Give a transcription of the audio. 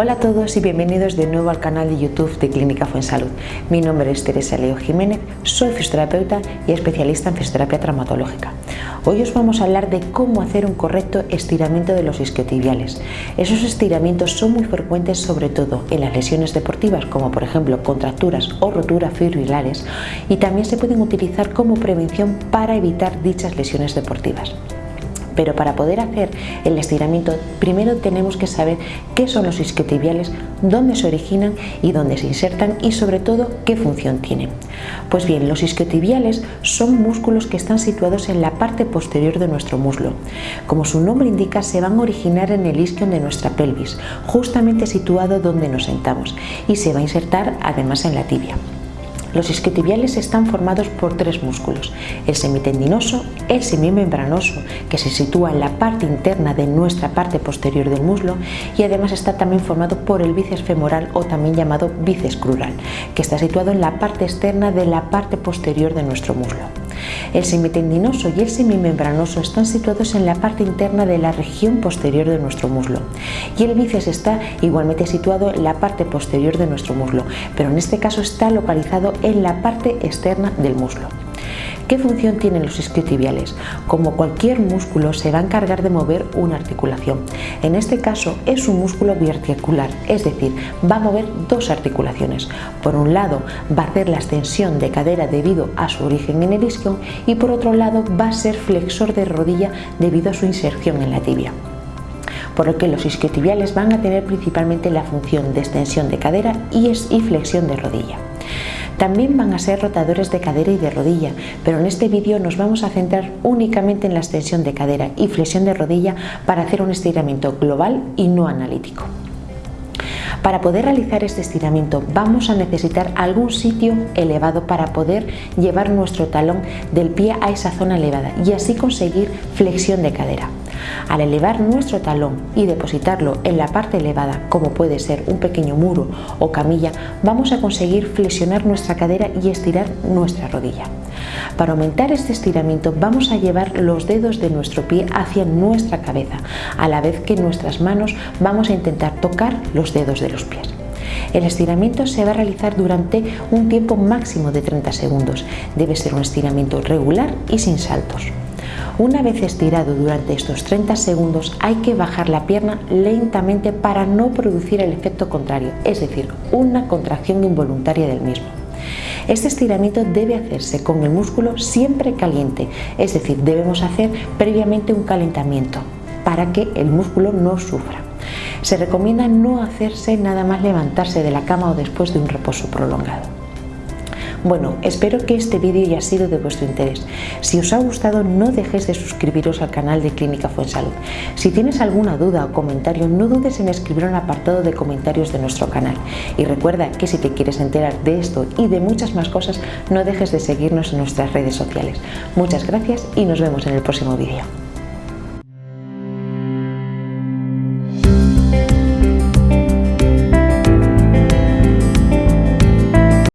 Hola a todos y bienvenidos de nuevo al canal de YouTube de Clínica Fuensalud. Mi nombre es Teresa Leo Jiménez, soy fisioterapeuta y especialista en fisioterapia traumatológica. Hoy os vamos a hablar de cómo hacer un correcto estiramiento de los isquiotibiales. Esos estiramientos son muy frecuentes sobre todo en las lesiones deportivas como por ejemplo contracturas o roturas fibrilares y también se pueden utilizar como prevención para evitar dichas lesiones deportivas. Pero para poder hacer el estiramiento, primero tenemos que saber qué son los isquiotibiales, dónde se originan y dónde se insertan y sobre todo qué función tienen. Pues bien, los isquiotibiales son músculos que están situados en la parte posterior de nuestro muslo. Como su nombre indica, se van a originar en el isquion de nuestra pelvis, justamente situado donde nos sentamos, y se va a insertar además en la tibia. Los isquiotibiales están formados por tres músculos, el semitendinoso, el semimembranoso, que se sitúa en la parte interna de nuestra parte posterior del muslo y además está también formado por el bíceps femoral o también llamado bíceps crural, que está situado en la parte externa de la parte posterior de nuestro muslo. El semitendinoso y el semimembranoso están situados en la parte interna de la región posterior de nuestro muslo y el bíceps está igualmente situado en la parte posterior de nuestro muslo, pero en este caso está localizado en la parte externa del muslo. ¿Qué función tienen los isquiotibiales? Como cualquier músculo se va a encargar de mover una articulación. En este caso es un músculo biarticular, es decir, va a mover dos articulaciones. Por un lado va a hacer la extensión de cadera debido a su origen en el isquion y por otro lado va a ser flexor de rodilla debido a su inserción en la tibia por lo que los isquiotibiales van a tener principalmente la función de extensión de cadera y flexión de rodilla. También van a ser rotadores de cadera y de rodilla, pero en este vídeo nos vamos a centrar únicamente en la extensión de cadera y flexión de rodilla para hacer un estiramiento global y no analítico. Para poder realizar este estiramiento vamos a necesitar algún sitio elevado para poder llevar nuestro talón del pie a esa zona elevada y así conseguir flexión de cadera. Al elevar nuestro talón y depositarlo en la parte elevada, como puede ser un pequeño muro o camilla, vamos a conseguir flexionar nuestra cadera y estirar nuestra rodilla. Para aumentar este estiramiento vamos a llevar los dedos de nuestro pie hacia nuestra cabeza, a la vez que nuestras manos vamos a intentar tocar los dedos de los pies. El estiramiento se va a realizar durante un tiempo máximo de 30 segundos. Debe ser un estiramiento regular y sin saltos. Una vez estirado durante estos 30 segundos hay que bajar la pierna lentamente para no producir el efecto contrario, es decir, una contracción involuntaria del mismo. Este estiramiento debe hacerse con el músculo siempre caliente, es decir, debemos hacer previamente un calentamiento para que el músculo no sufra. Se recomienda no hacerse nada más levantarse de la cama o después de un reposo prolongado. Bueno, espero que este vídeo haya sido de vuestro interés. Si os ha gustado no dejéis de suscribiros al canal de Clínica Fuensalud. Si tienes alguna duda o comentario no dudes en escribir el apartado de comentarios de nuestro canal. Y recuerda que si te quieres enterar de esto y de muchas más cosas no dejes de seguirnos en nuestras redes sociales. Muchas gracias y nos vemos en el próximo vídeo.